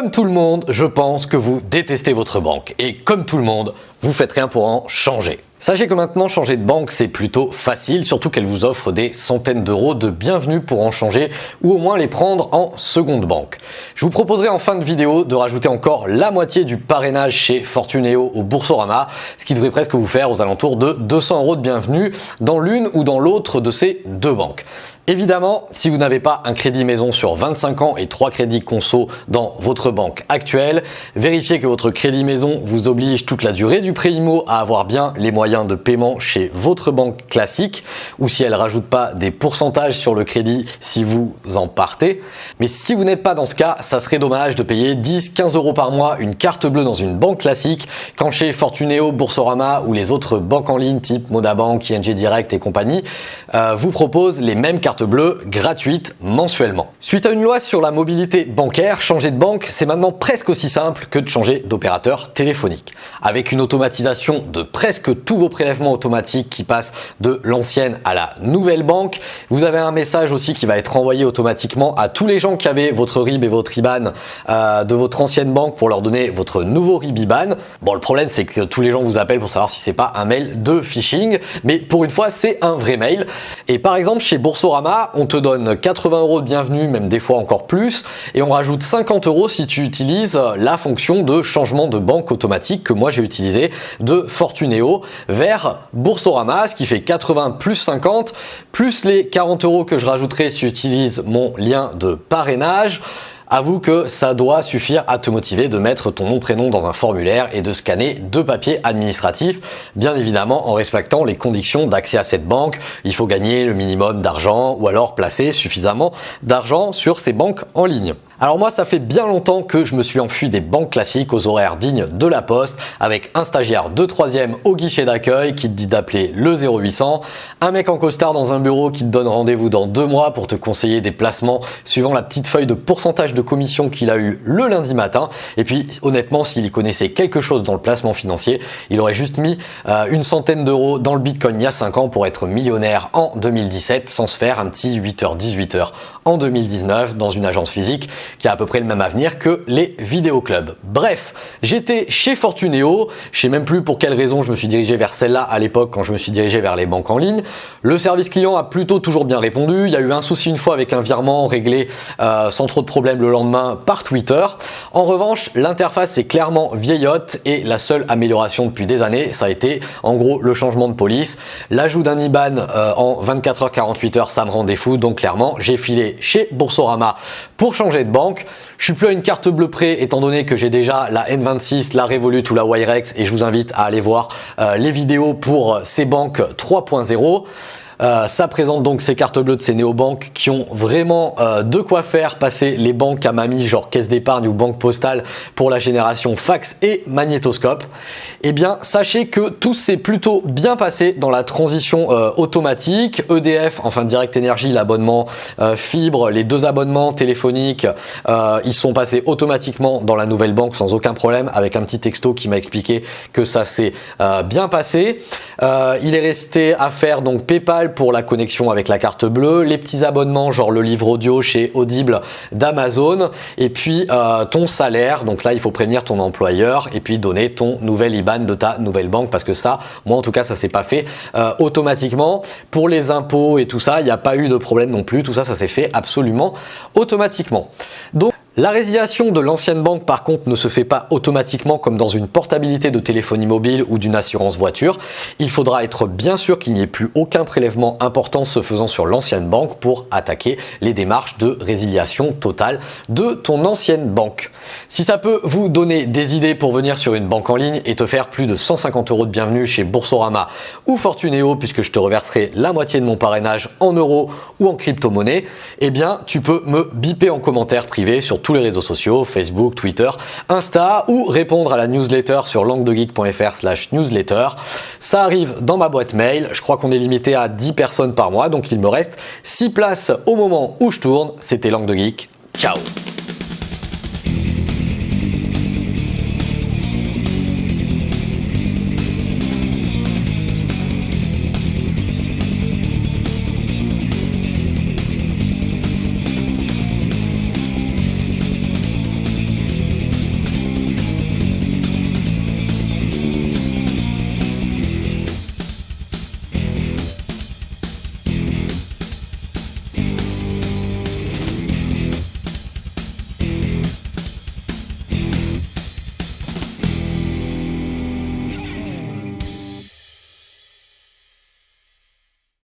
Comme tout le monde, je pense que vous détestez votre banque. Et comme tout le monde, vous faites rien pour en changer. Sachez que maintenant changer de banque c'est plutôt facile, surtout qu'elle vous offre des centaines d'euros de bienvenue pour en changer ou au moins les prendre en seconde banque. Je vous proposerai en fin de vidéo de rajouter encore la moitié du parrainage chez Fortuneo au Boursorama, ce qui devrait presque vous faire aux alentours de 200 euros de bienvenue dans l'une ou dans l'autre de ces deux banques. Évidemment, si vous n'avez pas un crédit maison sur 25 ans et 3 crédits conso dans votre banque actuelle, vérifiez que votre crédit maison vous oblige toute la durée du prêt IMO à avoir bien les moyens de paiement chez votre banque classique ou si elle rajoute pas des pourcentages sur le crédit si vous en partez. Mais si vous n'êtes pas dans ce cas, ça serait dommage de payer 10-15 euros par mois une carte bleue dans une banque classique quand chez Fortuneo, Boursorama ou les autres banques en ligne type Modabank, ING Direct et compagnie euh, vous proposent les mêmes cartes bleue gratuite mensuellement. Suite à une loi sur la mobilité bancaire, changer de banque, c'est maintenant presque aussi simple que de changer d'opérateur téléphonique. Avec une automatisation de presque tous vos prélèvements automatiques qui passent de l'ancienne à la nouvelle banque, vous avez un message aussi qui va être envoyé automatiquement à tous les gens qui avaient votre RIB et votre IBAN euh, de votre ancienne banque pour leur donner votre nouveau RIB IBAN. Bon, le problème, c'est que tous les gens vous appellent pour savoir si c'est pas un mail de phishing, mais pour une fois, c'est un vrai mail. Et par exemple, chez Boursorama, on te donne 80 euros de bienvenue, même des fois encore plus, et on rajoute 50 euros si tu utilises la fonction de changement de banque automatique que moi j'ai utilisé de Fortuneo vers Boursorama, ce qui fait 80 plus 50, plus les 40 euros que je rajouterai si tu utilises mon lien de parrainage. Avoue que ça doit suffire à te motiver de mettre ton nom prénom dans un formulaire et de scanner deux papiers administratifs, bien évidemment en respectant les conditions d'accès à cette banque. Il faut gagner le minimum d'argent ou alors placer suffisamment d'argent sur ces banques en ligne. Alors moi, ça fait bien longtemps que je me suis enfui des banques classiques aux horaires dignes de la poste avec un stagiaire de troisième au guichet d'accueil qui te dit d'appeler le 0800, un mec en costard dans un bureau qui te donne rendez-vous dans deux mois pour te conseiller des placements suivant la petite feuille de pourcentage de commission qu'il a eu le lundi matin. Et puis honnêtement, s'il y connaissait quelque chose dans le placement financier, il aurait juste mis euh, une centaine d'euros dans le Bitcoin il y a 5 ans pour être millionnaire en 2017 sans se faire un petit 8h, 18h en 2019 dans une agence physique qui a à peu près le même avenir que les vidéoclubs. Bref, j'étais chez Fortuneo, je sais même plus pour quelle raison je me suis dirigé vers celle-là à l'époque quand je me suis dirigé vers les banques en ligne. Le service client a plutôt toujours bien répondu, il y a eu un souci une fois avec un virement réglé euh, sans trop de problèmes le lendemain par Twitter. En revanche, l'interface est clairement vieillotte et la seule amélioration depuis des années, ça a été en gros le changement de police. L'ajout d'un IBAN euh, en 24 h 48 heures, ça me rendait fou, donc clairement j'ai filé chez Boursorama pour changer de banque. Je suis plus à une carte bleue près étant donné que j'ai déjà la N26, la Revolut ou la Wirex et je vous invite à aller voir euh, les vidéos pour ces banques 3.0. Euh, ça présente donc ces cartes bleues de ces néobanques qui ont vraiment euh, de quoi faire passer les banques à mamie genre caisse d'épargne ou banque postale pour la génération fax et magnétoscope. Eh bien, sachez que tout s'est plutôt bien passé dans la transition euh, automatique. EDF, enfin Direct Energy, l'abonnement fibre, les deux abonnements téléphoniques, ils sont passés automatiquement dans la nouvelle banque sans aucun problème avec un petit texto qui m'a expliqué que ça s'est bien passé. il est resté à faire donc PayPal pour la connexion avec la carte bleue, les petits abonnements genre le livre audio chez Audible d'Amazon et puis euh, ton salaire. Donc là, il faut prévenir ton employeur et puis donner ton nouvel IBAN de ta nouvelle banque parce que ça, moi en tout cas, ça s'est pas fait euh, automatiquement. Pour les impôts et tout ça, il n'y a pas eu de problème non plus. Tout ça, ça s'est fait absolument automatiquement. Donc la résiliation de l'ancienne banque par contre ne se fait pas automatiquement comme dans une portabilité de téléphonie mobile ou d'une assurance voiture. Il faudra être bien sûr qu'il n'y ait plus aucun prélèvement important se faisant sur l'ancienne banque pour attaquer les démarches de résiliation totale de ton ancienne banque. Si ça peut vous donner des idées pour venir sur une banque en ligne et te faire plus de 150 euros de bienvenue chez Boursorama ou Fortuneo puisque je te reverserai la moitié de mon parrainage en euros ou en crypto-monnaie, eh bien tu peux me biper en commentaire privé sur tous les réseaux sociaux, Facebook, Twitter, Insta ou répondre à la newsletter sur languedegeek.fr slash newsletter. Ça arrive dans ma boîte mail. Je crois qu'on est limité à 10 personnes par mois, donc il me reste 6 places au moment où je tourne. C'était Langue de Geek. Ciao